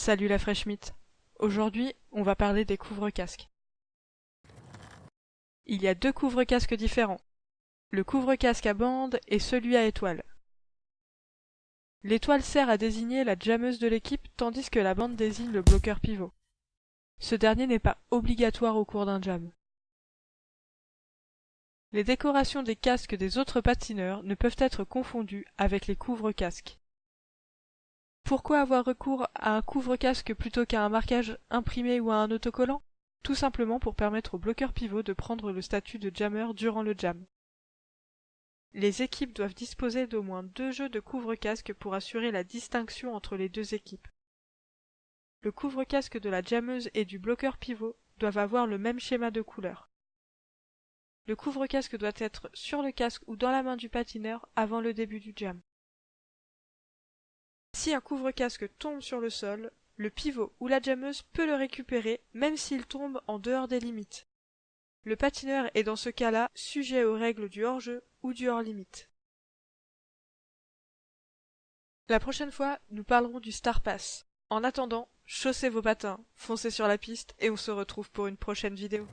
Salut la fraîche mythe. Aujourd'hui, on va parler des couvre-casques. Il y a deux couvre-casques différents. Le couvre-casque à bande et celui à étoile. L'étoile sert à désigner la jammeuse de l'équipe tandis que la bande désigne le bloqueur pivot. Ce dernier n'est pas obligatoire au cours d'un jam. Les décorations des casques des autres patineurs ne peuvent être confondues avec les couvre-casques. Pourquoi avoir recours à un couvre-casque plutôt qu'à un marquage imprimé ou à un autocollant? Tout simplement pour permettre au bloqueur pivot de prendre le statut de jammer durant le jam. Les équipes doivent disposer d'au moins deux jeux de couvre-casque pour assurer la distinction entre les deux équipes. Le couvre-casque de la jammeuse et du bloqueur pivot doivent avoir le même schéma de couleur. Le couvre-casque doit être sur le casque ou dans la main du patineur avant le début du jam. Si un couvre-casque tombe sur le sol, le pivot ou la jammeuse peut le récupérer même s'il tombe en dehors des limites. Le patineur est dans ce cas-là sujet aux règles du hors-jeu ou du hors-limite. La prochaine fois, nous parlerons du Star Pass. En attendant, chaussez vos patins, foncez sur la piste et on se retrouve pour une prochaine vidéo.